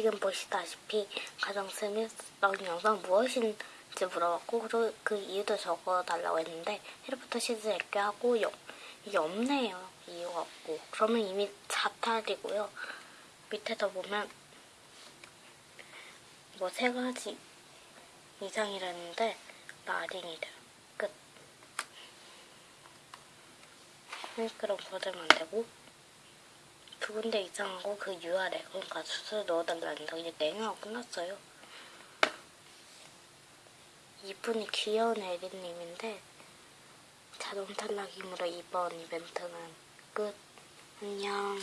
지금 보시다시피 재밌던 영상 무엇인지 물어봤고 그리고 그 이유도 적어달라고 했는데 해리포터 시즌 1개 하고 영, 이게 없네요. 이유가 없고 그러면 이미 자탈이고요. 밑에서 보면 뭐 세 가지 이상이라는데 나린이래요. 끝. 그럼 거들면 안 되고 두 군데 이상하고 그 URL 그러니까 수술 넣어달라는 거 이제 내년하고 끝났어요. 이분이 귀여운 에리님인데 자동 탈락이므로 이번 이벤트는 끝. 안녕.